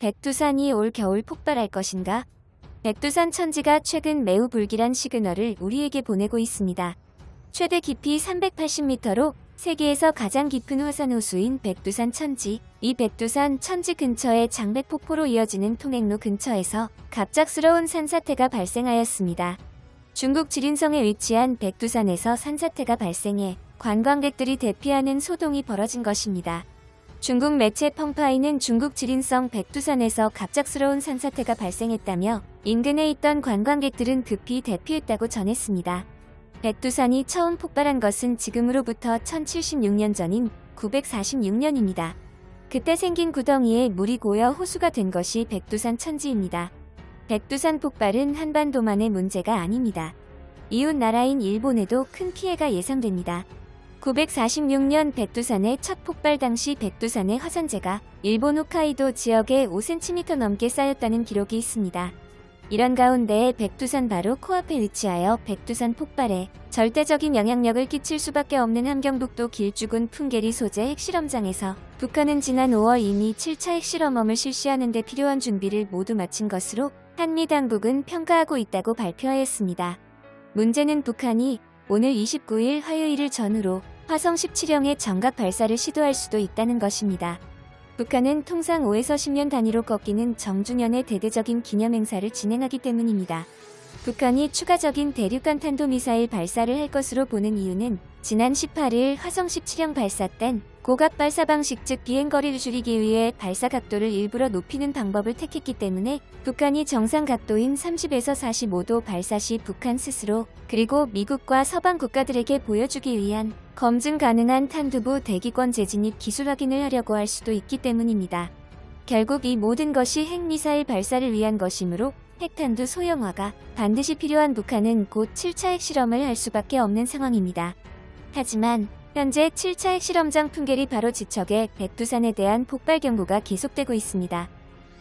백두산이 올 겨울 폭발할 것인가? 백두산 천지가 최근 매우 불길한 시그널을 우리에게 보내고 있습니다. 최대 깊이 380m로 세계에서 가장 깊은 화산 호수인 백두산 천지. 이 백두산 천지 근처의 장백폭포로 이어지는 통행로 근처에서 갑작스러운 산사태가 발생하였습니다. 중국 지린성에 위치한 백두산에서 산사태가 발생해 관광객들이 대피하는 소동이 벌어진 것입니다. 중국 매체 펑파이는 중국 지린성 백두산에서 갑작스러운 산사태가 발생했다며 인근에 있던 관광객들은 급히 대피했다고 전했습니다. 백두산이 처음 폭발한 것은 지금으로부터 1076년 전인 946년입니다. 그때 생긴 구덩이에 물이 고여 호수가 된 것이 백두산 천지입니다. 백두산 폭발은 한반도만의 문제가 아닙니다. 이웃 나라인 일본에도 큰 피해가 예상됩니다. 946년 백두산의 첫 폭발 당시 백두산의 화산재가 일본 홋카이도 지역에 5cm 넘게 쌓였다는 기록이 있습니다. 이런 가운데 백두산 바로 코앞에 위치하여 백두산 폭발에 절대적인 영향력을 끼칠 수밖에 없는 함경북도 길쭉은 풍계리 소재 핵실험장에서 북한은 지난 5월 이미 7차 핵실험험을 실시하는 데 필요한 준비를 모두 마친 것으로 한미 당국은 평가하고 있다고 발표하였습니다. 문제는 북한이 오늘 29일 화요일을 전후로 화성 17형의 정각 발사를 시도할 수도 있다는 것입니다. 북한은 통상 5에서 10년 단위로 꺾이는 정주년의 대대적인 기념행사를 진행하기 때문입니다. 북한이 추가적인 대륙간 탄도미사일 발사를 할 것으로 보는 이유는 지난 18일 화성 17형 발사 땐 고각 발사 방식 즉 비행거리를 줄이기 위해 발사 각도를 일부러 높이는 방법을 택했기 때문에 북한이 정상 각도인 30에서 45도 발사 시 북한 스스로 그리고 미국과 서방 국가들에게 보여주기 위한 검증 가능한 탄두부 대기권 재진입 기술 확인을 하려고 할 수도 있기 때문입니다. 결국 이 모든 것이 핵미사일 발사를 위한 것이므로 핵탄두 소형화가 반드시 필요한 북한은 곧 7차 핵실험을 할 수밖에 없는 상황입니다. 하지만 현재 7차 핵실험장 풍계리 바로 지척에 백두산에 대한 폭발 경보가 계속되고 있습니다.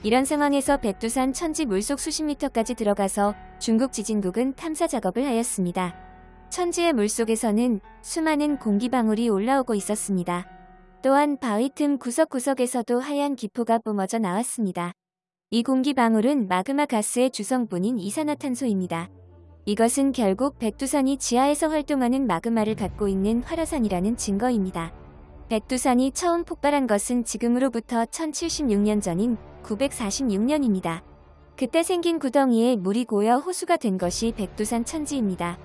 이런 상황에서 백두산 천지 물속 수십 미터까지 들어가서 중국 지진국은 탐사 작업을 하였습니다. 천지의 물속에서는 수많은 공기방울이 올라오고 있었습니다. 또한 바위 틈 구석구석에서도 하얀 기포가 뿜어져 나왔습니다. 이 공기방울은 마그마 가스의 주성분인 이산화탄소입니다. 이것은 결국 백두산이 지하에서 활동하는 마그마를 갖고 있는 활화산이라는 증거입니다. 백두산이 처음 폭발한 것은 지금으로부터 1076년 전인 946년입니다. 그때 생긴 구덩이에 물이 고여 호수가 된 것이 백두산 천지입니다.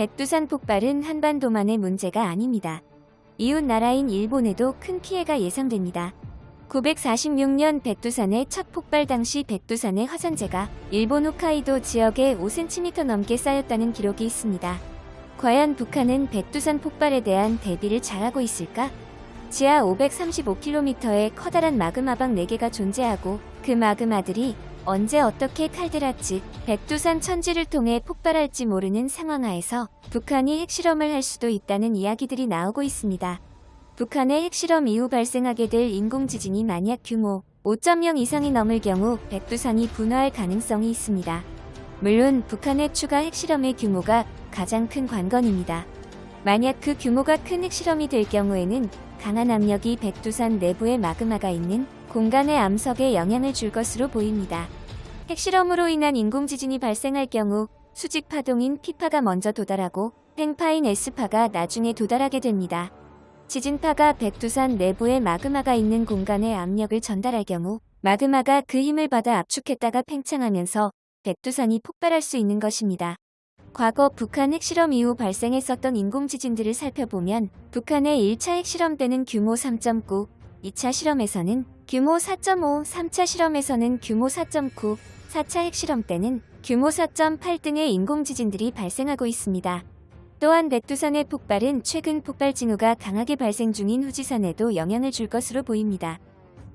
백두산 폭발은 한반도만의 문제가 아닙니다. 이웃 나라인 일본에도 큰 피해가 예상됩니다. 946년 백두산의 첫 폭발 당시 백두산의 화산재가 일본 홋카이도 지역에 5cm 넘게 쌓였다는 기록이 있습니다. 과연 북한은 백두산 폭발에 대한 대비를 잘하고 있을까? 지하 535km의 커다란 마그마방 4개가 존재하고 그 마그마들이 언제 어떻게 칼데라 즉 백두산 천지를 통해 폭발할지 모르는 상황하에서 북한이 핵실험을 할 수도 있다는 이야기들이 나오고 있습니다. 북한의 핵실험 이후 발생하게 될 인공지진이 만약 규모 5.0 이상이 넘을 경우 백두산이 분화할 가능성이 있습니다. 물론 북한의 추가 핵실험의 규모가 가장 큰 관건입니다. 만약 그 규모가 큰 핵실험이 될 경우에는 강한 압력이 백두산 내부의 마그마가 있는 공간의 암석에 영향을 줄 것으로 보입니다. 핵실험으로 인한 인공지진이 발생할 경우 수직 파동인 P파가 먼저 도달하고 팽파인 S파가 나중에 도달하게 됩니다. 지진파가 백두산 내부에 마그마가 있는 공간에 압력을 전달할 경우 마그마가 그 힘을 받아 압축했다가 팽창하면서 백두산이 폭발할 수 있는 것입니다. 과거 북한 핵실험 이후 발생했었던 인공지진들을 살펴보면 북한의 1차 핵실험 때는 규모 3.9, 2차 실험에서는 규모 4.5, 3차 실험에서는 규모 4.9, 4차 핵실험 때는 규모 4.8 등의 인공지진들이 발생하고 있습니다. 또한 백두산의 폭발은 최근 폭발 징후가 강하게 발생 중인 후지산에도 영향을 줄 것으로 보입니다.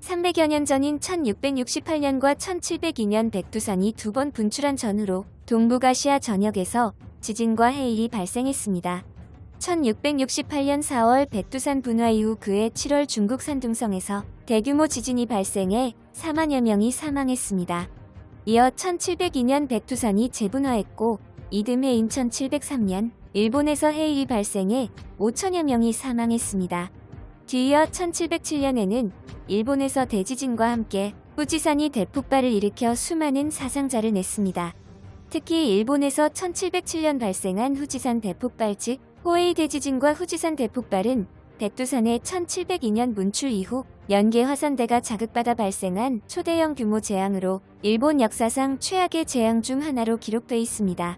300여 년 전인 1668년과 1702년 백두산이 두 번 분출한 전후로 동북아시아 전역에서 지진과 해일이 발생했습니다. 1668년 4월 백두산 분화 이후 그해 7월 중국 산둥성에서 대규모 지진이 발생해 4만여 명이 사망했습니다. 이어 1702년 백두산이 재분화했고 이듬해인 1703년 일본에서 해일이 발생해 5천여 명이 사망했습니다. 뒤이어 1707년에는 일본에서 대지진과 함께 후지산이 대폭발을 일으켜 수많은 사상자를 냈습니다. 특히 일본에서 1707년 발생한 후지산 대폭발 즉 호에이 대지진과 후지산 대폭발은 백두산의 1702년 문출 이후 연계 화산대가 자극받아 발생한 초대형 규모 재앙으로 일본 역사상 최악의 재앙 중 하나로 기록돼 있습니다.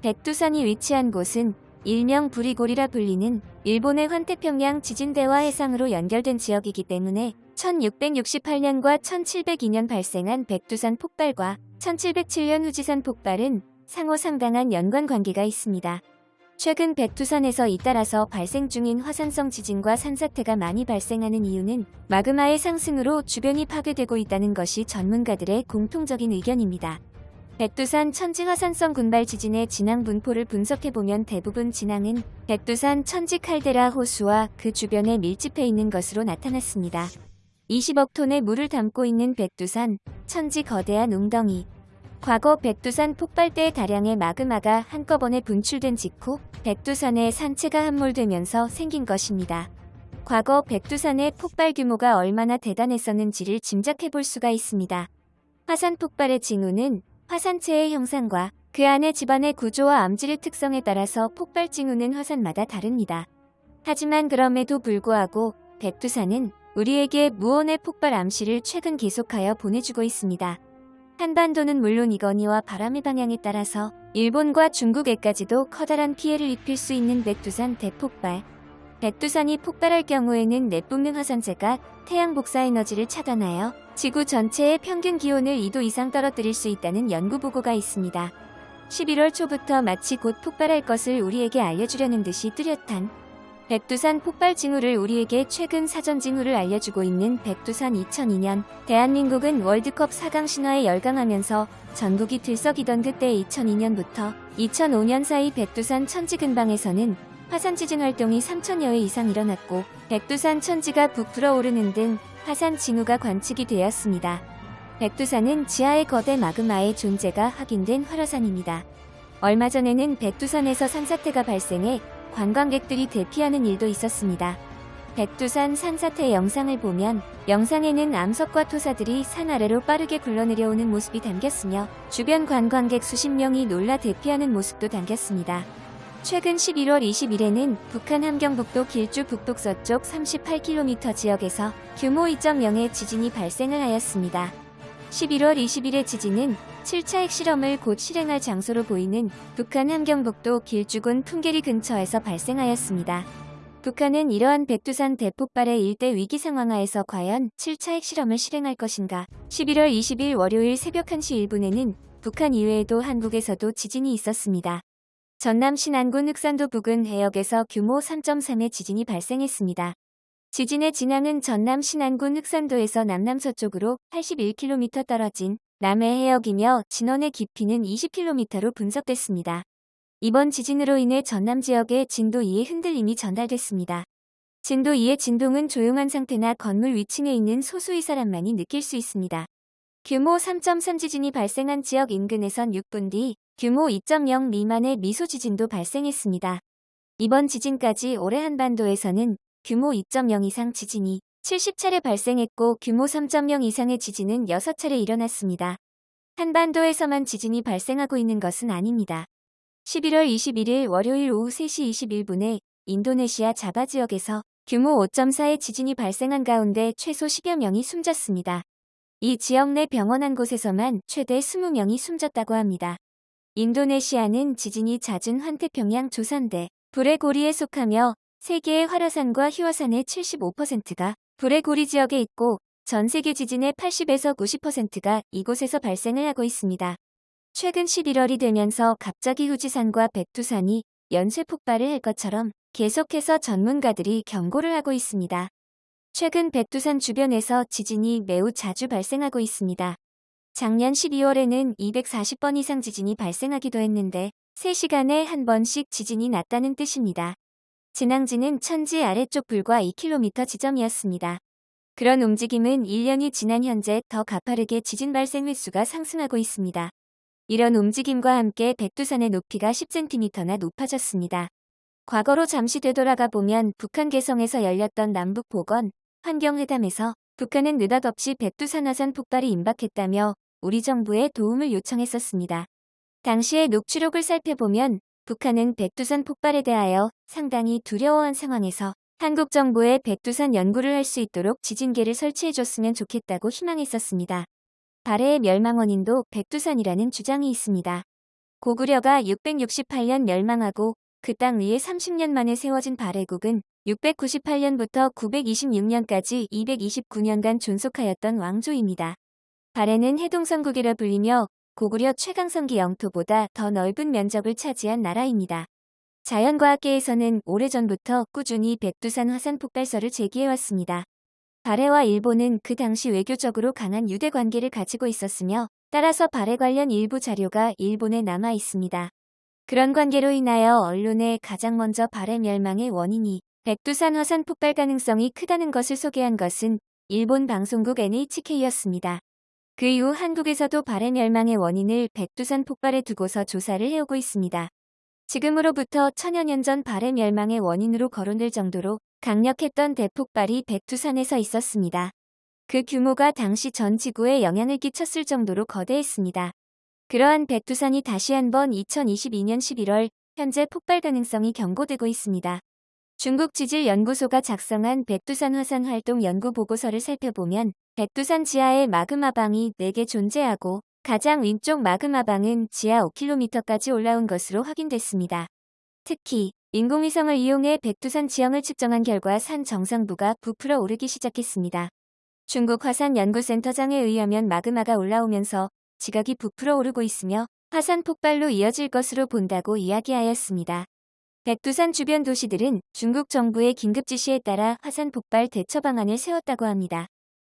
백두산이 위치한 곳은 일명 부리골이라 불리는 일본의 환태평양 지진대와 해상으로 연결된 지역이기 때문에 1668년과 1702년 발생한 백두산 폭발과 1707년 후지산 폭발은 상호 상당한 연관 관계가 있습니다. 최근 백두산에서 잇따라서 발생 중인 화산성 지진과 산사태가 많이 발생하는 이유는 마그마의 상승으로 주변이 파괴되고 있다는 것이 전문가들의 공통적인 의견입니다. 백두산 천지화산성 군발 지진의 진앙 분포를 분석해보면 대부분 진앙은 백두산 천지 칼데라 호수와 그 주변에 밀집해 있는 것으로 나타났습니다. 20억 톤의 물을 담고 있는 백두산, 천지 거대한 웅덩이. 과거 백두산 폭발 때 다량의 마그마가 한꺼번에 분출된 직후 백두산의 산체가 함몰되면서 생긴 것입니다. 과거 백두산의 폭발 규모가 얼마나 대단했었는지를 짐작해 볼 수가 있습니다. 화산 폭발의 징후는 화산체의 형상과 그 안의 집안의 구조와 암질의 특성에 따라서 폭발 징후는 화산마다 다릅니다. 하지만 그럼에도 불구하고 백두산은 우리에게 무언의 폭발 암시를 최근 계속하여 보내주고 있습니다. 한반도는 물론 이건희와 바람의 방향에 따라서 일본과 중국에까지도 커다란 피해를 입힐 수 있는 백두산 대폭발. 백두산이 폭발할 경우에는 내뿜는 화산재가 태양 복사 에너지를 차단하여 지구 전체의 평균 기온을 2도 이상 떨어뜨릴 수 있다는 연구 보고가 있습니다. 11월 초부터 마치 곧 폭발할 것을 우리에게 알려주려는 듯이 뚜렷한 백두산 폭발 징후를 우리에게 최근 사전 징후를 알려주고 있는 백두산 2002년 대한민국은 월드컵 4강 신화에 열광하면서 전국이 들썩이던 그때 2002년부터 2005년 사이 백두산 천지 근방에서는 화산 지진 활동이 3천여 회 이상 일어났고 백두산 천지가 부풀어 오르는 등 화산 징후가 관측이 되었습니다. 백두산은 지하의 거대 마그마의 존재가 확인된 활화산입니다. 얼마 전에는 백두산에서 산사태가 발생해 관광객들이 대피하는 일도 있었습니다. 백두산 산사태 영상을 보면 영상에는 암석과 토사들이 산 아래로 빠르게 굴러내려오는 모습이 담겼으며 주변 관광객 수십 명이 놀라 대피하는 모습도 담겼습니다. 최근 11월 20일에는 북한 함경북도 길주 북북서쪽 38km 지역에서 규모 2.0의 지진이 발생을 하였습니다. 11월 20일의 지진은 7차 핵실험을 곧 실행할 장소로 보이는 북한 함경북도 길주군 풍계리 근처에서 발생하였습니다. 북한은 이러한 백두산 대폭발의 일대 위기 상황하에서 과연 7차 핵실험을 실행할 것인가 11월 20일 월요일 새벽 1시 1분에는 북한 이외에도 한국에서도 지진이 있었습니다. 전남 신안군 흑산도 부근 해역에서 규모 3.3의 지진이 발생했습니다. 지진의 진앙은 전남 신안군 흑산도에서 남남서쪽으로 81km 떨어진 남해 해역이며 진원의 깊이는 20km로 분석됐습니다. 이번 지진으로 인해 전남 지역에 진도 2의 흔들림이 전달됐습니다. 진도 2의 진동은 조용한 상태나 건물 위층에 있는 소수의 사람만이 느낄 수 있습니다. 규모 3.3 지진이 발생한 지역 인근에선 6분 뒤 규모 2.0 미만의 미소 지진도 발생했습니다. 이번 지진까지 올해 한반도에서는 규모 2.0 이상 지진이 70차례 발생했고 규모 3.0 이상의 지진은 6차례 일어났습니다. 한반도에서만 지진이 발생하고 있는 것은 아닙니다. 11월 21일 월요일 오후 3시 21분에 인도네시아 자바 지역에서 규모 5.4의 지진이 발생한 가운데 최소 10여 명이 숨졌습니다. 이 지역 내 병원 한 곳에서만 최대 20명이 숨졌다고 합니다. 인도네시아는 지진이 잦은 환태평양 조산대, 불의 고리에 속하며 세계의 활화산과 휘화산의 75%가 불의 고리 지역에 있고 전 세계 지진의 80에서 90%가 이곳에서 발생을 하고 있습니다. 최근 11월이 되면서 갑자기 후지산과 백두산이 연쇄 폭발을 할 것처럼 계속해서 전문가들이 경고를 하고 있습니다. 최근 백두산 주변에서 지진이 매우 자주 발생하고 있습니다. 작년 12월에는 240번 이상 지진이 발생하기도 했는데 3시간에 한 번씩 지진이 났다는 뜻입니다. 진앙지는 천지 아래쪽 불과 2km 지점이었습니다. 그런 움직임은 1년이 지난 현재 더 가파르게 지진 발생 횟수가 상승하고 있습니다. 이런 움직임과 함께 백두산의 높이가 10cm나 높아졌습니다. 과거로 잠시 되돌아가 보면 북한 개성에서 열렸던 남북 보건 환경회담에서 북한은 느닷없이 백두산 화산 폭발이 임박했다며 우리 정부에 도움을 요청했었습니다. 당시의 녹취록을 살펴보면 북한은 백두산 폭발에 대하여 상당히 두려워한 상황에서 한국 정부에 백두산 연구를 할 수 있도록 지진계를 설치해줬으면 좋겠다고 희망했었습니다. 발해의 멸망 원인도 백두산이라는 주장이 있습니다. 고구려가 668년 멸망하고 그 땅 위에 30년 만에 세워진 발해국은 698년부터 926년까지 229년간 존속하였던 왕조입니다. 발해는 해동성국이라 불리며 고구려 최강성기 영토보다 더 넓은 면적을 차지한 나라입니다. 자연과학계에서는 오래전부터 꾸준히 백두산 화산 폭발설을 제기해왔습니다. 발해와 일본은 그 당시 외교적으로 강한 유대 관계를 가지고 있었으며 따라서 발해 관련 일부 자료가 일본에 남아 있습니다. 그런 관계로 인하여 언론에 가장 먼저 발해 멸망의 원인이 백두산 화산 폭발 가능성이 크다는 것을 소개한 것은 일본 방송국 NHK였습니다. 그 이후 한국에서도 발해 멸망의 원인을 백두산 폭발에 두고서 조사를 해오고 있습니다. 지금으로부터 천여 년 전 발해 멸망의 원인으로 거론될 정도로 강력했던 대폭발이 백두산에서 있었습니다. 그 규모가 당시 전 지구에 영향을 끼쳤을 정도로 거대했습니다. 그러한 백두산이 다시 한번 2022년 11월 현재 폭발 가능성이 경고되고 있습니다. 중국 지질연구소가 작성한 백두산 화산 활동 연구 보고서를 살펴보면 백두산 지하에 마그마방이 4개 존재하고 가장 왼쪽 마그마방은 지하 5km까지 올라온 것으로 확인됐습니다. 특히 인공위성을 이용해 백두산 지형을 측정한 결과 산 정상부가 부풀어 오르기 시작했습니다. 중국 화산연구센터장에 의하면 마그마가 올라오면서 지각이 부풀어 오르고 있으며 화산 폭발로 이어질 것으로 본다고 이야기하였습니다. 백두산 주변 도시들은 중국 정부의 긴급 지시에 따라 화산 폭발 대처 방안을 세웠다고 합니다.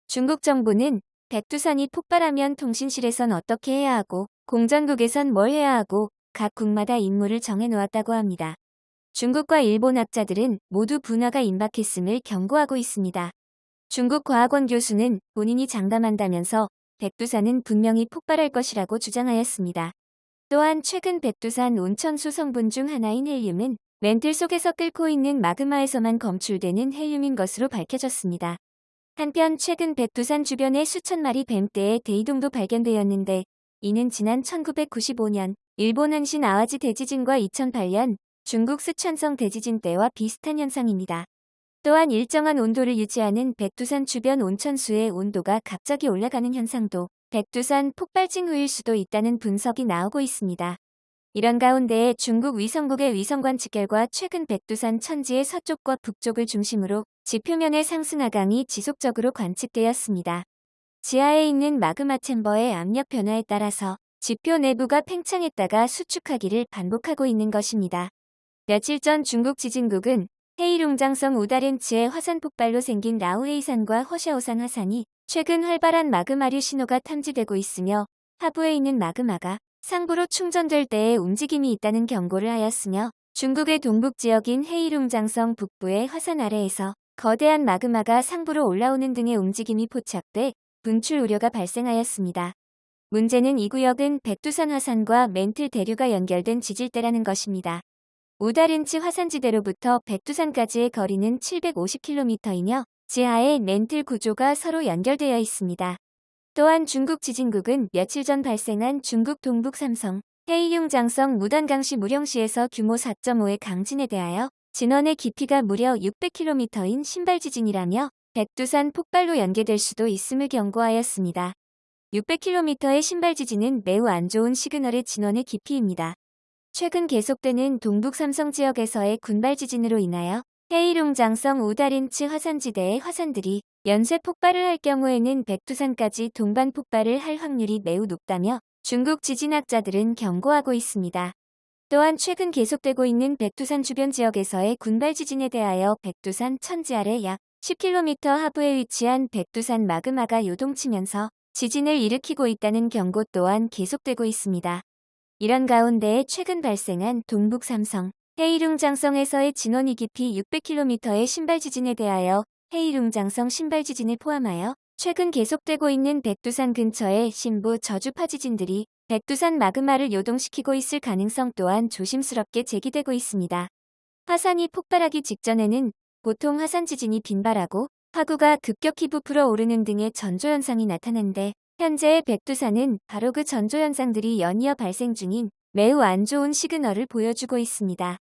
중국 정부는 백두산이 폭발하면 통신실에선 어떻게 해야 하고 공전국에선 뭘 해야 하고 각 국마다 임무를 정해놓았다고 합니다. 중국과 일본 학자들은 모두 분화가 임박했음을 경고하고 있습니다. 중국 과학원 교수는 본인이 장담한다면서 백두산은 분명히 폭발할 것이라고 주장하였습니다. 또한 최근 백두산 온천수 성분 중 하나인 헬륨은 멘틀 속에서 끓고 있는 마그마에서만 검출되는 헬륨인 것으로 밝혀졌습니다. 한편 최근 백두산 주변에 수천 마리 뱀떼의 대이동도 발견되었는데 이는 지난 1995년 일본 한신 아와지 대지진과 2008년 중국 스촨성 대지진 때와 비슷한 현상입니다. 또한 일정한 온도를 유지하는 백두산 주변 온천수의 온도가 갑자기 올라가는 현상도 백두산 폭발 징후일 수도 있다는 분석이 나오고 있습니다. 이런 가운데 중국 위성국의 위성 관측 결과 최근 백두산 천지의 서쪽과 북쪽을 중심으로 지표면의 상승 하강이 지속적으로 관측되었습니다. 지하에 있는 마그마 챔버의 압력 변화에 따라서 지표 내부가 팽창했다가 수축하기를 반복하고 있는 것입니다. 며칠 전 중국 지진국은 헤이룽장성 우다렌츠의 화산 폭발로 생긴 라우헤이산과 허샤오산 화산이 최근 활발한 마그마류 신호가 탐지되고 있으며 하부에 있는 마그마가 상부로 충전될 때에 움직임이 있다는 경고를 하였으며 중국의 동북 지역인 헤이룽장성 북부의 화산 아래에서 거대한 마그마가 상부로 올라오는 등의 움직임이 포착돼 분출 우려가 발생하였습니다. 문제는 이 구역은 백두산 화산과 멘틀 대류가 연결된 지질대라는 것입니다. 우다른치 화산지대로부터 백두산까지의 거리는 750km이며 지하에 멘틀 구조가 서로 연결되어 있습니다. 또한 중국 지진국은 며칠 전 발생한 중국 동북 삼성 헤이융 장성 무단강시 무령시에서 규모 4.5의 강진에 대하여 진원의 깊이가 무려 600km인 신발 지진이라며 백두산 폭발로 연계될 수도 있음을 경고하였습니다. 600km의 신발 지진은 매우 안 좋은 시그널의 진원의 깊이입니다. 최근 계속되는 동북 삼성 지역에서의 군발 지진으로 인하여 헤이룽장성 우다린츠 화산지대의 화산들이 연쇄 폭발을 할 경우에는 백두산까지 동반 폭발을 할 확률이 매우 높다며 중국 지진학자들은 경고하고 있습니다. 또한 최근 계속되고 있는 백두산 주변 지역에서의 군발 지진에 대하여 백두산 천지 아래 약 10km 하부에 위치한 백두산 마그마가 요동치면서 지진을 일으키고 있다는 경고 또한 계속되고 있습니다. 이런 가운데 최근 발생한 동북 삼성 헤이룽장성에서의 진원이 깊이 600km의 신발 지진에 대하여 헤이룽장성 신발 지진을 포함하여 최근 계속되고 있는 백두산 근처의 신부 저주파 지진들이 백두산 마그마를 요동시키고 있을 가능성 또한 조심스럽게 제기되고 있습니다. 화산이 폭발하기 직전에는 보통 화산 지진이 빈발하고 화구가 급격히 부풀어 오르는 등의 전조현상이 나타난데 현재의 백두산은 바로 그 전조현상들이 연이어 발생 중인 매우 안 좋은 시그널을 보여주고 있습니다.